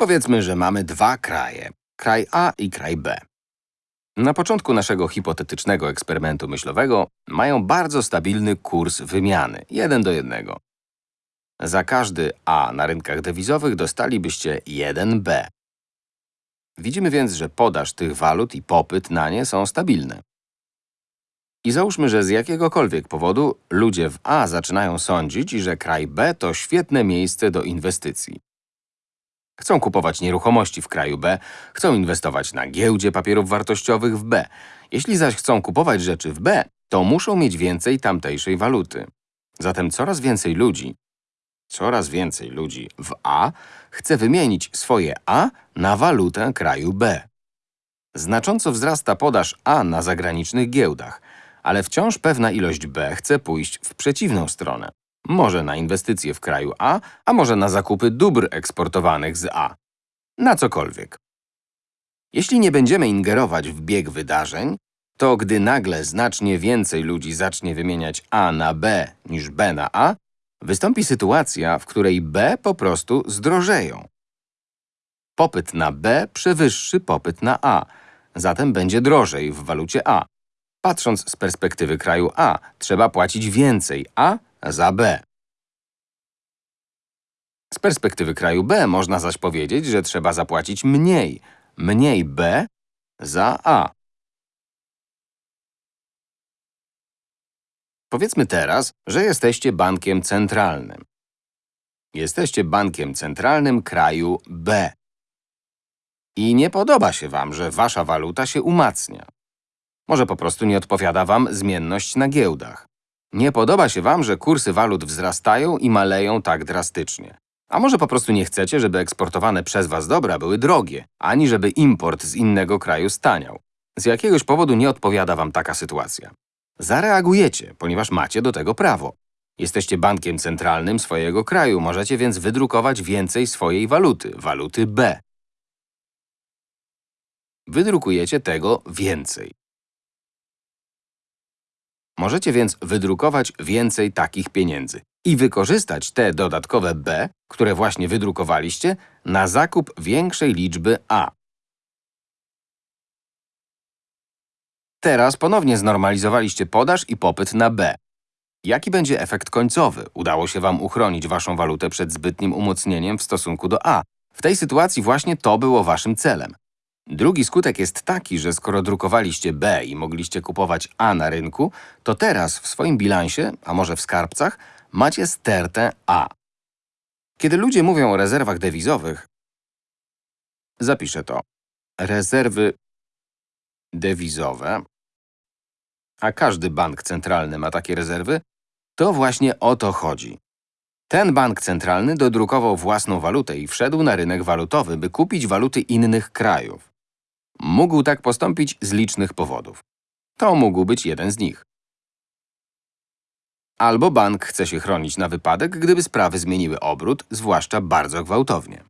Powiedzmy, że mamy dwa kraje. Kraj A i kraj B. Na początku naszego hipotetycznego eksperymentu myślowego mają bardzo stabilny kurs wymiany, 1 do 1. Za każdy A na rynkach dewizowych dostalibyście 1B. Widzimy więc, że podaż tych walut i popyt na nie są stabilne. I załóżmy, że z jakiegokolwiek powodu ludzie w A zaczynają sądzić, że kraj B to świetne miejsce do inwestycji. Chcą kupować nieruchomości w kraju B, chcą inwestować na giełdzie papierów wartościowych w B. Jeśli zaś chcą kupować rzeczy w B, to muszą mieć więcej tamtejszej waluty. Zatem coraz więcej ludzi, coraz więcej ludzi w A chce wymienić swoje A na walutę kraju B. Znacząco wzrasta podaż A na zagranicznych giełdach, ale wciąż pewna ilość B chce pójść w przeciwną stronę. Może na inwestycje w kraju A, a może na zakupy dóbr eksportowanych z A. Na cokolwiek. Jeśli nie będziemy ingerować w bieg wydarzeń, to gdy nagle znacznie więcej ludzi zacznie wymieniać A na B niż B na A, wystąpi sytuacja, w której B po prostu zdrożeją. Popyt na B przewyższy popyt na A, zatem będzie drożej w walucie A. Patrząc z perspektywy kraju A, trzeba płacić więcej A za B. Z perspektywy kraju B można zaś powiedzieć, że trzeba zapłacić mniej, mniej B za A. Powiedzmy teraz, że jesteście bankiem centralnym. Jesteście bankiem centralnym kraju B. I nie podoba się wam, że wasza waluta się umacnia. Może po prostu nie odpowiada wam zmienność na giełdach. Nie podoba się wam, że kursy walut wzrastają i maleją tak drastycznie. A może po prostu nie chcecie, żeby eksportowane przez was dobra były drogie, ani żeby import z innego kraju staniał. Z jakiegoś powodu nie odpowiada wam taka sytuacja. Zareagujecie, ponieważ macie do tego prawo. Jesteście bankiem centralnym swojego kraju, możecie więc wydrukować więcej swojej waluty, waluty B. Wydrukujecie tego więcej. Możecie więc wydrukować więcej takich pieniędzy i wykorzystać te dodatkowe B, które właśnie wydrukowaliście, na zakup większej liczby A. Teraz ponownie znormalizowaliście podaż i popyt na B. Jaki będzie efekt końcowy? Udało się Wam uchronić Waszą walutę przed zbytnim umocnieniem w stosunku do A. W tej sytuacji właśnie to było Waszym celem. Drugi skutek jest taki, że skoro drukowaliście B i mogliście kupować A na rynku, to teraz w swoim bilansie, a może w skarbcach, macie stertę A. Kiedy ludzie mówią o rezerwach dewizowych, zapiszę to. Rezerwy dewizowe, a każdy bank centralny ma takie rezerwy, to właśnie o to chodzi. Ten bank centralny dodrukował własną walutę i wszedł na rynek walutowy, by kupić waluty innych krajów. Mógł tak postąpić z licznych powodów. To mógł być jeden z nich. Albo bank chce się chronić na wypadek, gdyby sprawy zmieniły obrót, zwłaszcza bardzo gwałtownie.